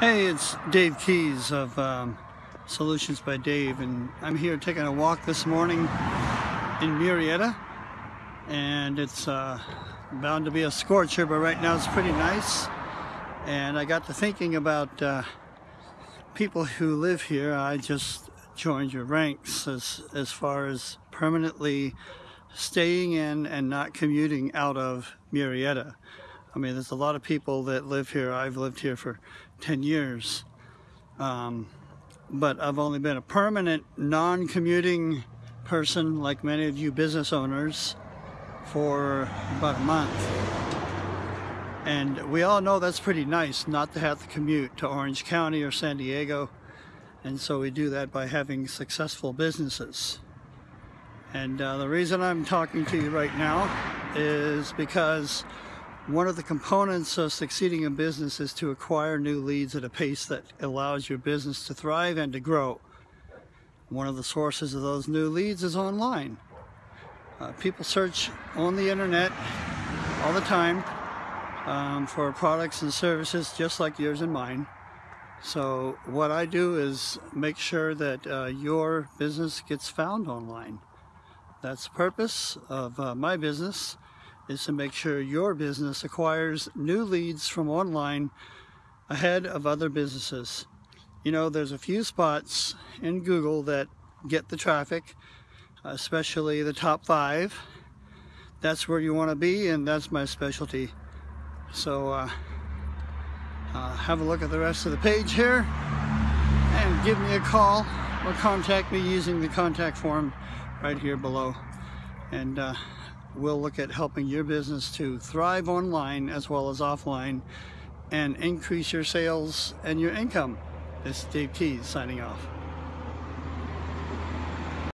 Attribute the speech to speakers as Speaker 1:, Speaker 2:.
Speaker 1: Hey, it's Dave Keys of um, Solutions by Dave, and I'm here taking a walk this morning in Murrieta, and it's uh, bound to be a scorcher, but right now it's pretty nice. And I got to thinking about uh, people who live here. I just joined your ranks as, as far as permanently staying in and not commuting out of Murrieta. I mean, there's a lot of people that live here. I've lived here for 10 years. Um, but I've only been a permanent non-commuting person like many of you business owners for about a month. And we all know that's pretty nice not to have to commute to Orange County or San Diego. And so we do that by having successful businesses. And uh, the reason I'm talking to you right now is because one of the components of succeeding in business is to acquire new leads at a pace that allows your business to thrive and to grow. One of the sources of those new leads is online. Uh, people search on the internet all the time um, for products and services just like yours and mine. So what I do is make sure that uh, your business gets found online. That's the purpose of uh, my business is to make sure your business acquires new leads from online ahead of other businesses. You know, there's a few spots in Google that get the traffic, especially the top five. That's where you want to be, and that's my specialty. So, uh, uh, have a look at the rest of the page here and give me a call or contact me using the contact form right here below. And uh, we'll look at helping your business to thrive online as well as offline and increase your sales and your income. This is Dave Keys signing off.